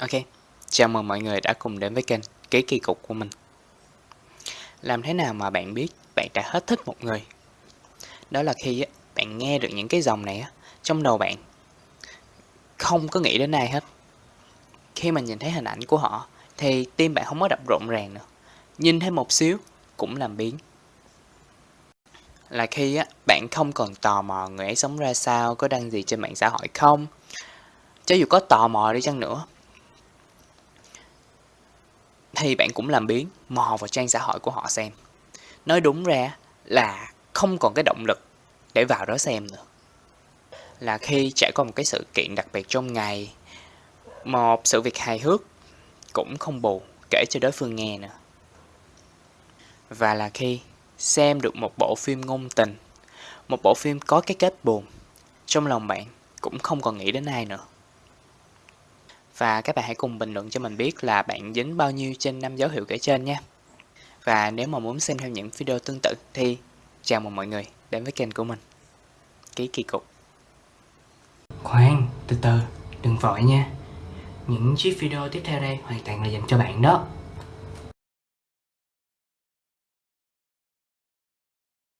Ok, chào mừng mọi người đã cùng đến với kênh Ký Kỳ Cục của mình. Làm thế nào mà bạn biết bạn đã hết thích một người? Đó là khi bạn nghe được những cái dòng này trong đầu bạn không có nghĩ đến ai hết. Khi mà nhìn thấy hình ảnh của họ thì tim bạn không có đập rộn ràng nữa. Nhìn thêm một xíu cũng làm biến. Là khi bạn không còn tò mò người ấy sống ra sao, có đăng gì trên mạng xã hội không? Cho dù có tò mò đi chăng nữa thì bạn cũng làm biến mò vào trang xã hội của họ xem. Nói đúng ra là không còn cái động lực để vào đó xem nữa. Là khi trải qua một cái sự kiện đặc biệt trong ngày, một sự việc hài hước cũng không bù kể cho đối phương nghe nữa. Và là khi xem được một bộ phim ngôn tình, một bộ phim có cái kết buồn, trong lòng bạn cũng không còn nghĩ đến ai nữa. Và các bạn hãy cùng bình luận cho mình biết là bạn dính bao nhiêu trên năm dấu hiệu kể trên nha. Và nếu mà muốn xem thêm những video tương tự thì chào mừng mọi người đến với kênh của mình. Ký kỳ cục. Khoan, từ từ, đừng vội nha. Những chiếc video tiếp theo đây hoàn toàn là dành cho bạn đó.